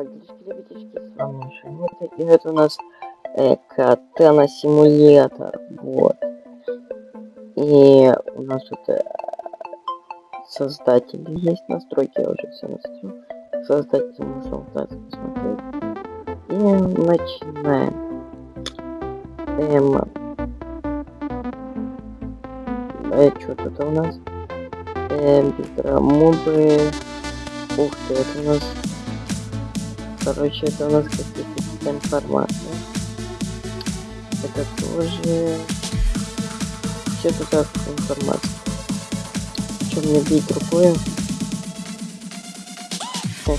Ребятички, с вами Шамота. И это у нас э, Катана симулятор. Вот. И у нас тут э, создатели есть настройки, я уже все настроил. Создатели можно вот так посмотреть. И начинаем. Эм, э, что тут у нас? Эм, мобы. Ух ты, это у нас Короче, это у нас какие-то информация. Это тоже... Что-то так информация. Что мне бить рукой? Хе,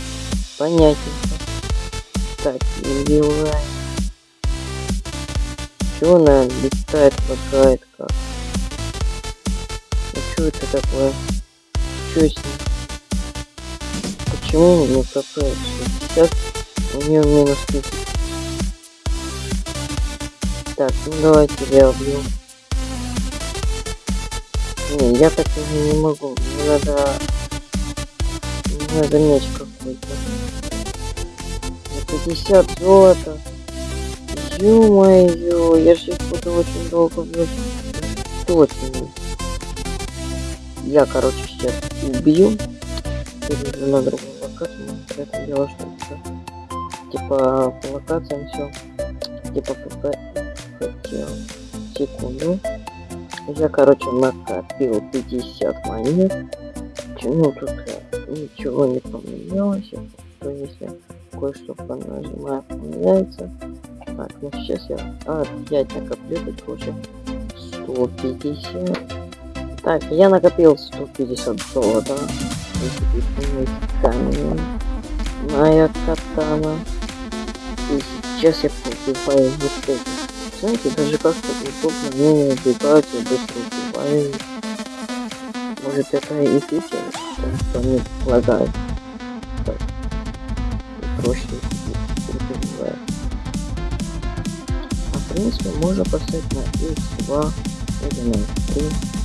понятненько. Так, убиваем. Чего она летает, лагает как? Ну что это такое? Что с ним? Почему не капает? Сейчас у нее минус 1000. Так, ну давайте я убью. Не, я так не, не могу. Мне надо... Мне надо меч какой-то. 50 золота. Ё-моё, я же их буду очень долго влезть. Точно. Я, короче, сейчас убью. Перейду на другую локацию. Это дело, что типа по локациям все типа ФП хотел секунду. Я короче накопил 50 монет. Ну тут ничего не поменялось. То если кое-что понажимаю поменяется. Так ну сейчас я опять накоплю только уже 150 так я накопил 150 золота. Камень. Моя катана сейчас я покупаю вот это. Знаете, даже как-то удобно мне убегать быстро убиваю. Может это и фича, что мне лагает. Так. И проще убиваю. А в принципе можно поставить на x2 или на 3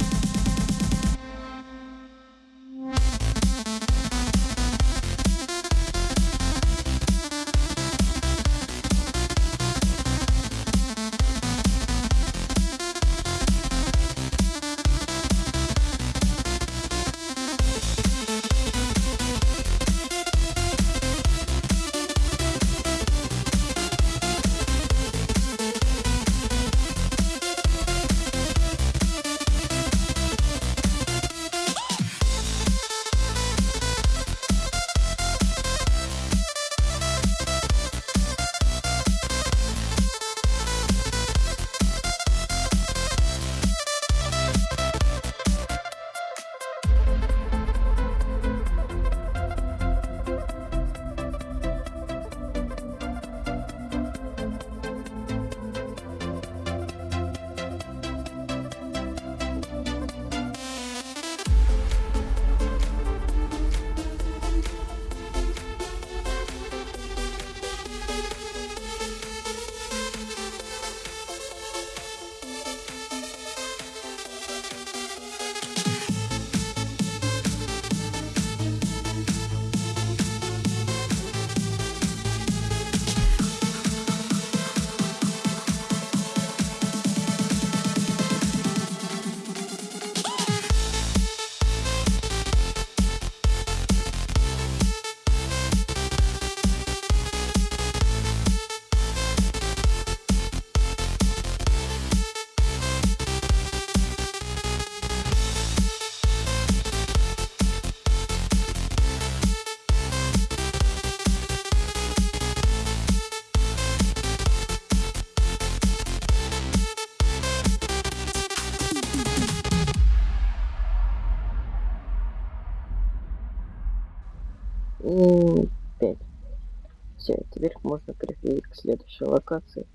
Все, теперь можно переходить к следующей локации.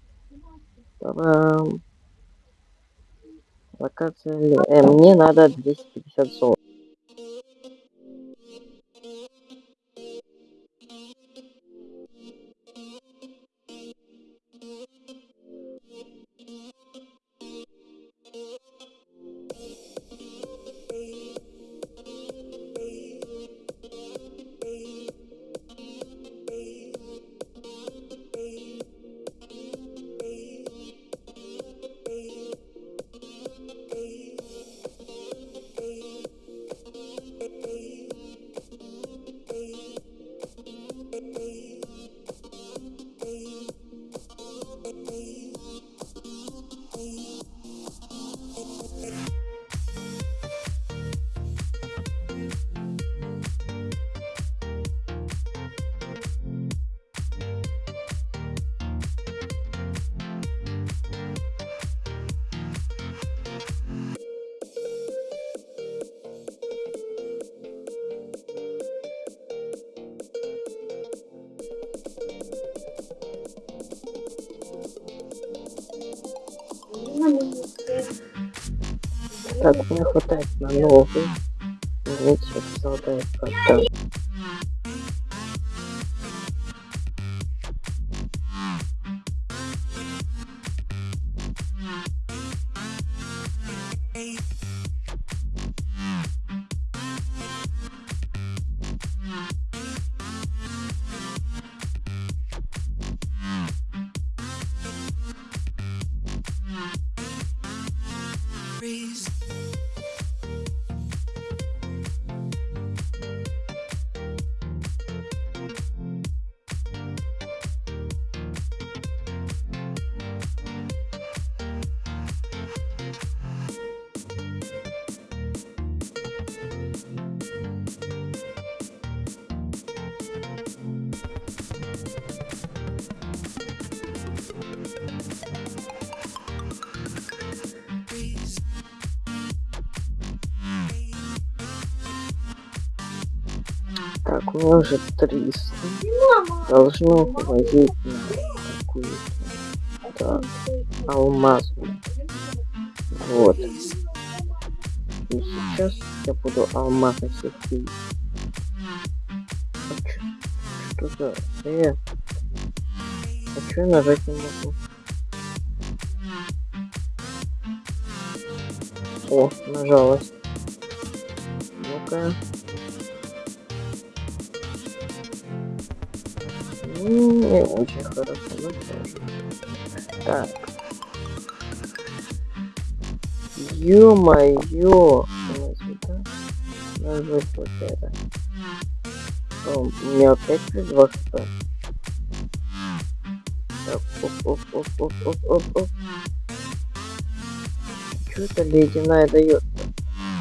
Та-дам! Локация... Э, мне надо 250 золота. Так, мне хватает на новый. Видите, золотая карта. Так, у меня уже 300. Должно хватить на какую-то. Так, алмазную. Вот. И сейчас я буду алмазы пить. А Что за... Э? А чё я нажать не могу? О, нажалась. Ну-ка. Не очень хорошо, но тоже. Так. Ё-моё! Ну. Нажать вот это. О, меня опять плюс 2 хп. Так, оп-оп-оп-оп-оп-оп-оп. Что это ледяная дает?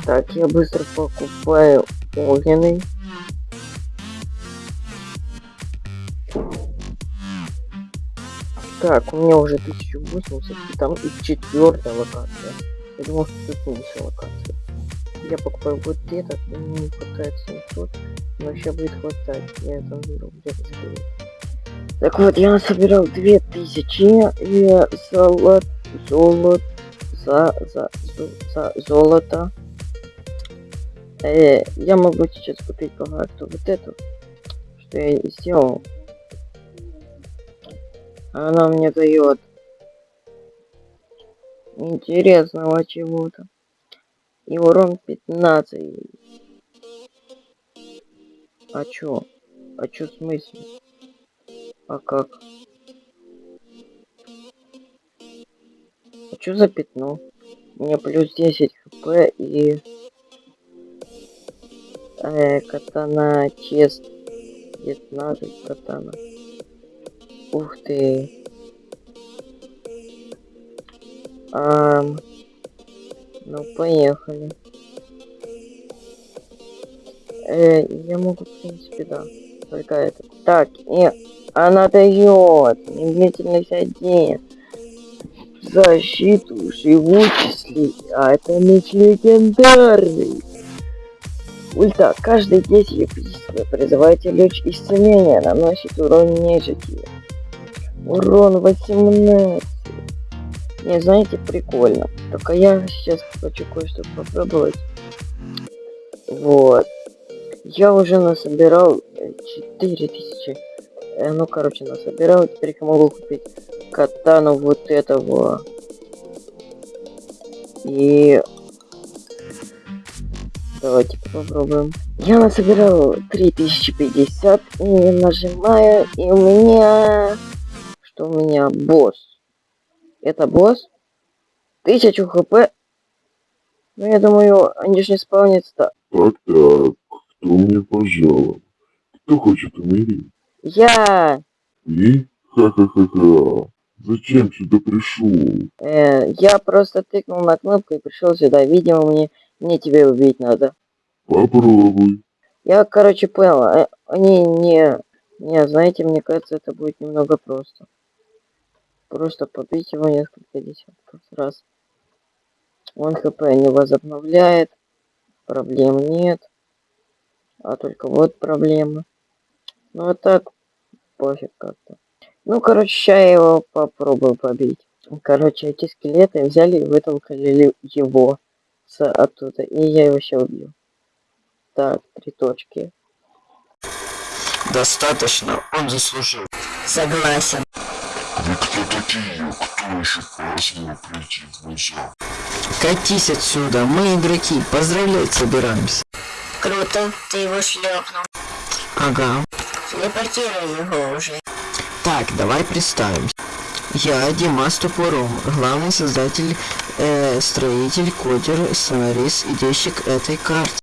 Так, я быстро покупаю огненный. Так, у меня уже 1080, и там и четвертая локация. Я думал, что тут меньше локаций. Я покупаю вот этот, и мне не хватает 700, но сейчас будет хватать. Я это выберу где-то скорее. Так вот, я насобирал 2000 и золот, золот, за, за, за золото. Э, я могу сейчас купить по факту вот эту, что я и сделал. Она мне дает интересного чего-то. И урон 15. А чё? А чё в смысле? А как? А чё за пятно? У меня плюс 10 хп и... Э, катана чест 15 катана. Ух ты. Ам, ну, поехали. Э, я могу, в принципе, да. Только это. Так, нет. Она дает. Медлительность один. Защиту живучести. А это меч легендарный. Ульта. Каждые 10 вы призываете луч исцеления. Наносит урон нежити. Урон 18. Не, знаете, прикольно. Только я сейчас хочу кое-что попробовать. Вот. Я уже насобирал э, 4000. Э, ну, короче, насобирал. Теперь я могу купить катану вот этого. И... Давайте попробуем. Я насобирал 3050 и нажимаю, и у меня... Что у меня? Босс. Это босс? 1000 хп. Ну, я думаю, они же не спавнятся. Так, так, кто мне пожаловал? Кто хочет умереть? Я... И? Ха-ха-ха-ха. Зачем сюда пришел? Э, я просто тыкнул на кнопку и пришел сюда. Видимо, мне, мне тебя убить надо. Попробуй. Я, короче, понял. э, Они не... Не, знаете, мне кажется, это будет немного просто. Просто побить его несколько десятков раз. Он хп не возобновляет. Проблем нет. А только вот проблемы. Ну а так, пофиг как-то. Ну, короче, сейчас я его попробую побить. Короче, эти скелеты взяли и вытолкали его с- оттуда, и я его сейчас убью. Так, три точки. Достаточно, он заслужил. Согласен. Прийти? Катись отсюда, мы игроки, поздравлять собираемся. Круто, ты его шлепнул. Ага. Телепортируй его уже. Так, давай представимся. Я Димас Топором, главный создатель, э, строитель, кодер, сценарист и денщик этой карты.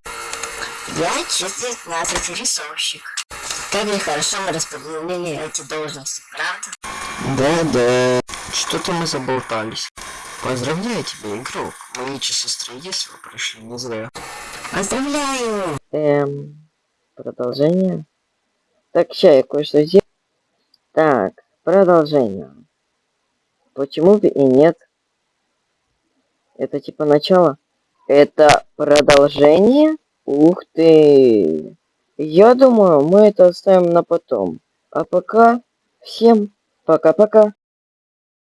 Я чистый 15 рисовщик. Как нехорошо мы распределили эти должности, правда? Да-да, что-то мы заболтались. Поздравляю тебя, игрок. Мои часы строительства прошли не зря. Поздравляю! Эм, продолжение. Так, ща я кое-что сделаю. Так, продолжение. Почему бы и нет? Это типа начало? Это продолжение? Ух ты! Я думаю, мы это оставим на потом. А пока всем пока-пока.